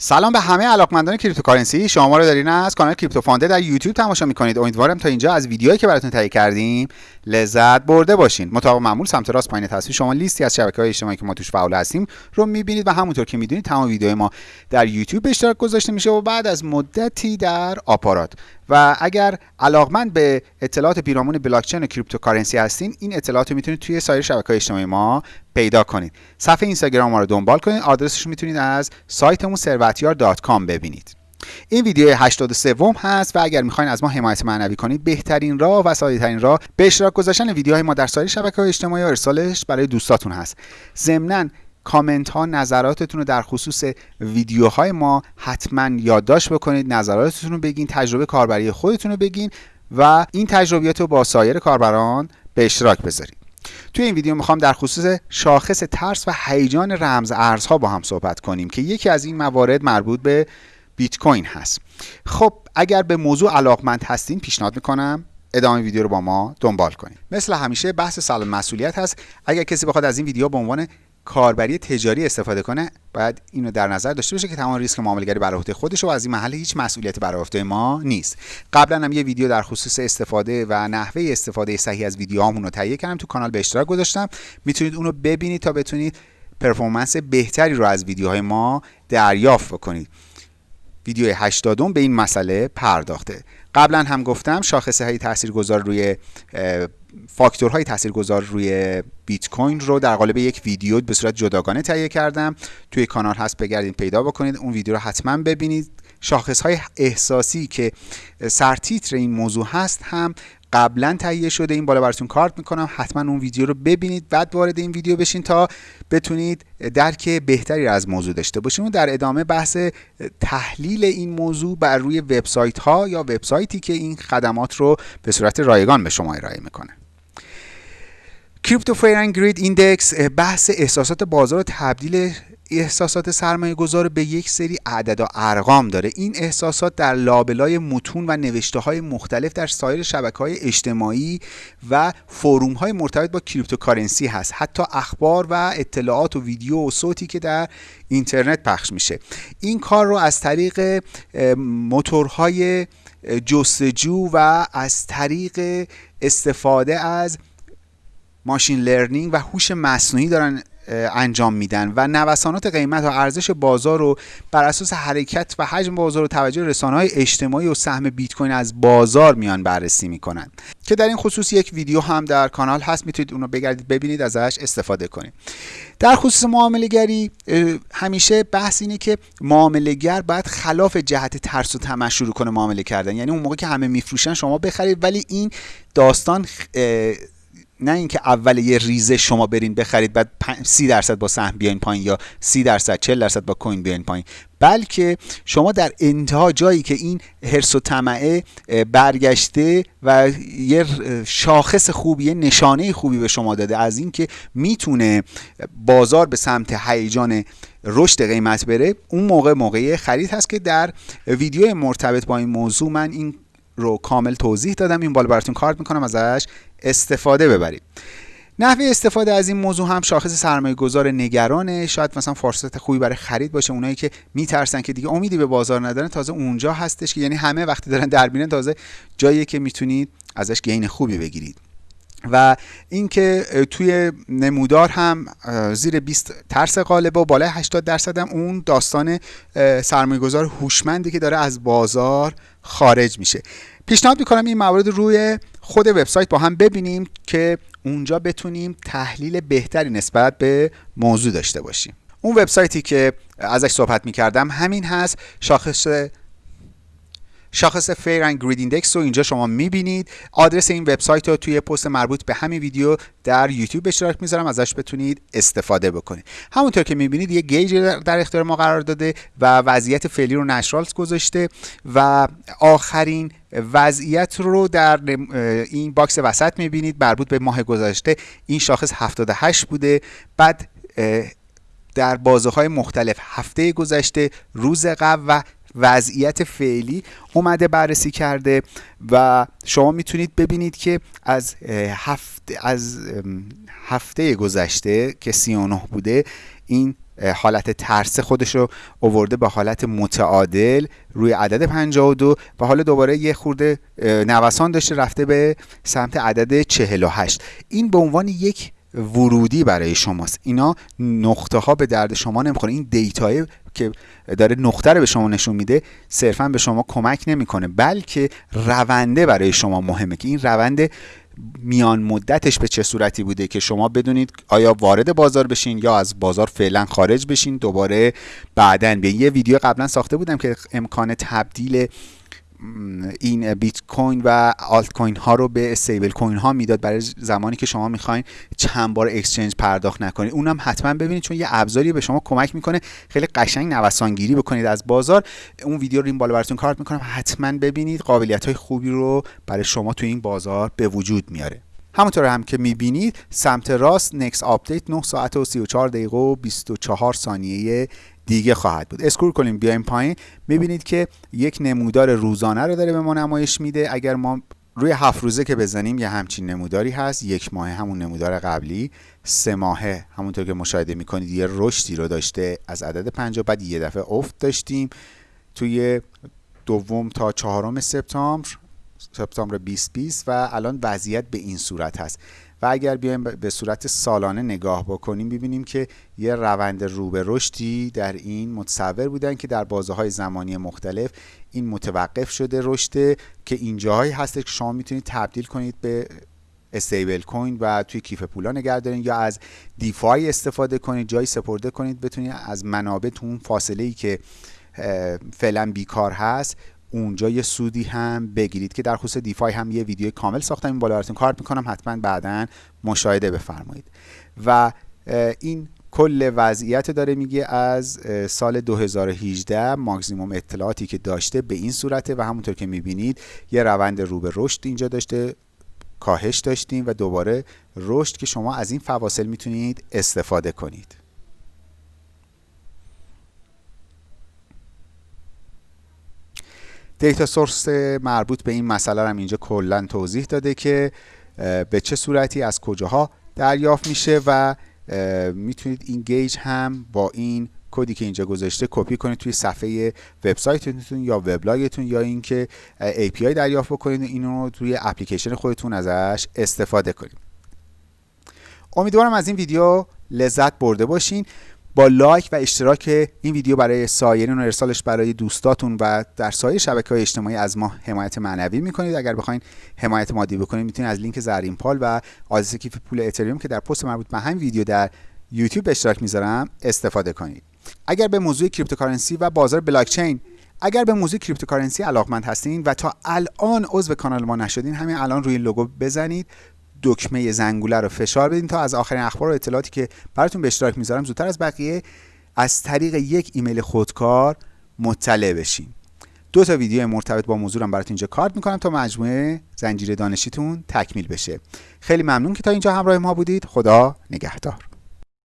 سلام به همه علاقمندان cryptocurrency. شما رو دارین از کانال Crypto Fund در یوتیوب تماشا می‌کنید. امیدوارم تا اینجا از ویدیوهایی که براتون تهیه کردیم لذت برده باشین. مطابق معمول سمت راست پایین تصویر شما لیستی از شبکه های اجتماعی که ما توش فعال هستیم رو می‌بینید و همونطور که می‌دونید تمام ویدیوهای ما در یوتیوب به اشتراک گذاشته میشه و بعد از مدتی در آپارات. و اگر علاقمند به اطلاعات پیرامون بلاکچین و cryptocurrency هستین این اطلاعات رو می‌تونید توی سایر شبکه اجتماعی ما پیدا کنید. صفحه اینستاگرام ما رو دنبال کنید. آدرسش می‌تونید از سایتمون ثروتیار.com ببینید. این ویدیو 83 هست و اگر می‌خواین از ما حمایت معنوی کنید بهترین راه و ساده ترین راه به اشتراک گذاشتن ویدیوهای ما در سایر شبکه های اجتماعی و ارسالش برای دوستاتون هست. ضمناً کامنت ها نظراتتون رو در خصوص ویدیوهای ما حتما یادداشت بکنید نظراتتون رو بگین تجربه کاربری خودتون رو بگین و این تجربیات رو با سایر کاربران به اشتراک بذارید. توی این ویدیو می‌خوام در خصوص شاخص ترس و هیجان رمز ارزها با هم صحبت کنیم که یکی از این موارد مربوط به بیت کوین هست. خب اگر به موضوع علاقمند هستین پیشنهاد می‌کنم ادامه ویدیو رو با ما دنبال کنید. مثل همیشه بحث سلام مسئولیت هست. اگر کسی بخواد از این ویدیو به عنوان کاربری تجاری استفاده کنه باید اینو در نظر داشته باشه که تمام ریسک معاملهگری بر عهده خودش و از این محل هیچ مسئولیتی بر عهده ما نیست. قبلا هم یه ویدیو در خصوص استفاده و نحوه استفاده صحیح از ویدیوهامون رو تهیه کردم تو کانال به اشتراک گذاشتم. می‌تونید اونو ببینید تا بتونید پرفورمنس بهتری رو از ویدیوهای ما دریافت بکنید. ویدیو 80 به این مسئله پرداخته. قبلا هم گفتم شاخصه های تاثیرگذار روی فاکتورهای تاثیرگذار روی بیت کوین رو در قالب یک ویدیو به صورت جداگانه تهیه کردم. توی کانال هست بگردید پیدا بکنید. اون ویدیو رو حتما ببینید. شاخص های احساسی که سرتیتر این موضوع هست هم قبلا تهیه شده. این بالا براتون کارت می‌کنم. حتما اون ویدیو رو ببینید بعد وارد این ویدیو بشین تا بتونید درک بهتری از موضوع داشته باشیم و در ادامه بحث تحلیل این موضوع بر روی وبسایت ها یا وبسایتی که این خدمات رو به صورت رایگان به شما ارائه می‌کنه. Crypto Fear Greed Index بحث احساسات بازار و تبدیل احساسات سرمایه گذار به یک سری عدد و ارقام داره. این احساسات در لابلای متون و نوشته های مختلف در سایر شبکه های اجتماعی و forum های مرتبط با cryptocurrency هست. حتی اخبار و اطلاعات و ویدیو و صوتی که در اینترنت پخش میشه. این کار رو از طریق موتورهای جستجو و از طریق استفاده از ماشین لرنینگ و هوش مصنوعی دارن انجام میدن و نوسانات قیمت و ارزش بازار رو بر اساس حرکت و حجم بازار و توجه رسانه های اجتماعی و سهم بیت کوین از بازار میان بررسی می‌کنن. که در این خصوص یک ویدیو هم در کانال هست می‌تونید اون رو بگردید ببینید ازش استفاده کنید. در خصوص معامله گری همیشه بحث اینه که معامله گر باید خلاف جهت ترس و طمع شروع کنه معامله کردن. یعنی اون موقع که همه میفروشن شما بخرید ولی این داستان نه اینکه اول یه ریزه شما برین بخرید بعد 30 درصد با سهم بیاین پایین یا 30 درصد 40 درصد با کوین بیاین پایین. بلکه شما در انتها جایی که این هرس و طمعه برگشته و یه شاخص خوبی یه نشانه خوبی به شما داده از اینکه می‌تونه بازار به سمت هیجان رشد قیمت بره اون موقع موقعی خرید هست که در ویدیو مرتبط با این موضوع من این رو کامل توضیح دادم. این بالا براتون کارت می‌کنم ازش استفاده ببرید نحوه استفاده از این موضوع هم شاخص سرمایه گذار نگرانه. شاید مثلا فرصت خوبی برای خرید باشه. اونایی که میترسن که دیگه امیدی به بازار ندارن تازه اونجا هستش که یعنی همه وقتی دارن در تازه جایی که می‌تونید ازش گین خوبی بگیرید. و اینکه توی نمودار هم زیر 20 ترس و بالای 80 درصد هم اون داستان سرمایه گذار هوشمندی که داره از بازار خارج میشه. پیشنهاد می‌کنم این موارد روی خود وبسایت با هم ببینیم که اونجا بتونیم تحلیل بهتری نسبت به موضوع داشته باشیم. اون وبسایتی که ازش صحبت می‌کردم همین هست شاخص شاخص Fear and Greed Index رو اینجا شما می‌بینید. آدرس این وبسایت رو توی پست مربوط به همین ویدیو در یوتیوب اشتراک می‌ذارم ازش بتونید استفاده بکنید. همونطور که می‌بینید یه gauge در اختیار ما قرار داده و وضعیت فعلی رو neutral گذاشته و آخرین وضعیت رو در این box وسط می‌بینید مربوط به ماه گذشته. این شاخص 78 بوده. بعد در بازه های مختلف هفته گذشته روز قبل و وضعیت فعلی اومده بررسی کرده و شما می‌تونید ببینید که از هفته از هفته گذشته که 39 بوده این حالت ترس خودش رو اوورده به حالت متعادل روی عدد 52 و حالا دوباره یه خورده نوسان داشته رفته به سمت عدد 48 این به عنوان یک ورودی برای شماست. اینا نقطه ها به درد شما نمی‌خوره. این دیتای که داره نقطه رو به شما نشون میده صرفا به شما کمک نمی‌کنه بلکه رونده برای شما مهمه که این رونده میان مدتش به چه صورتی بوده که شما بدونید آیا وارد بازار بشین یا از بازار فعلا خارج بشین. دوباره بعدا به یه ویدیو قبلا ساخته بودم که امکان تبدیل این بیت کوین و آلت کوین ها رو به استیبل کوین ها می‌داد برای زمانی که شما می‌خواین چند بار اکسچنج پرداخت نکنید. اونم حتما ببینید چون یه ابزاری به شما کمک می‌کنه. خیلی قشنگ نوسانگیری بکنید از بازار. اون ویدیو رو این بالا براتون کارت می‌کنم. حتما ببینید قابلیت های خوبی رو برای شما تو این بازار به وجود میاره. همونطور هم که می‌بینید سمت راست next update 9 ساعت و 34 دقیقه و 24 ثانیه دیگه خواهد بود. scroll کنیم بیایم پایین. می‌بینید که یک نمودار روزانه رو داره به ما نمایش میده. اگر ما روی هفت روزه که بزنیم یه همچین نموداری هست. یک ماه همون نمودار قبلی. سه ماهه همونطور که مشاهده می‌کنید یه رشدی رو داشته از عدد 50 بعد یه دفعه افت داشتیم. توی دوم تا چهارم سپتامبر سپتامبر 2020 و الان وضعیت به این صورت هست. و اگر بیایم به صورت سالانه نگاه بکنیم ببینیم که یه روند رو به رشدی در این متصور بودن که در بازه های زمانی مختلف این متوقف شده رشد که اینجاهایی هست که شما می‌تونید تبدیل کنید به استیبل کوین و توی کیف پولا نگه دارین یا از دیفای استفاده کنید جایی سپرده کنید بتونید از منابع تو اون فاصله ای که فعلا بیکار هست اونجا یه سودی هم بگیرید که در خصوص دیفای هم یه ویدیو کامل ساختم. این بالا براتون کارت می‌کنم. حتما بعدا مشاهده بفرمایید. و این کل وضعیت داره میگه از سال 2018 ماکسیموم اطلاعاتی که داشته به این صورته و همونطور که می‌بینید یه روند رو به رشد اینجا داشته کاهش داشتیم و دوباره رشد که شما از این فواصل می‌تونید استفاده کنید. data source مربوط به این مسئله هم اینجا کلا توضیح داده که به چه صورتی از کجاها دریافت میشه و می‌تونید این gauge هم با این کدی که اینجا گذاشته کپی کنید توی صفحه وبسایتتون یا وبلاگتون یا اینکه API دریافت بکنید اینو رو توی اپلیکیشن خودتون ازش استفاده کنید. امیدوارم از این ویدیو لذت برده باشین. با لایک و اشتراک این ویدیو برای سایرین و ارسالش برای دوستاتون و در سایر شبکه های اجتماعی از ما حمایت معنوی می‌کنید. اگر بخواین حمایت مادی بکنید می‌تونید از لینک زرین پال و آدرس کیف پول اتریوم که در پست مربوط به همین ویدیو در یوتیوب اشتراک می‌ذارم استفاده کنید. اگر به موضوع cryptocurrency و بازار بلاک چین اگر به موضوع cryptocurrency علاقمند هستین و تا الان عضو کانال ما نشدین همین الان روی لوگو بزنید. دکمه زنگوله رو فشار بدین تا از آخرین اخبار و اطلاعاتی که براتون به اشتراک می‌ذارم زودتر از بقیه از طریق یک ایمیل خودکار مطلع بشین. دو تا ویدیو مرتبط با موضوعم براتون اینجا کارت می‌کنم تا مجموعه زنجیره دانشیتون تکمیل بشه. خیلی ممنون که تا اینجا همراه ما بودید. خدا نگهدار.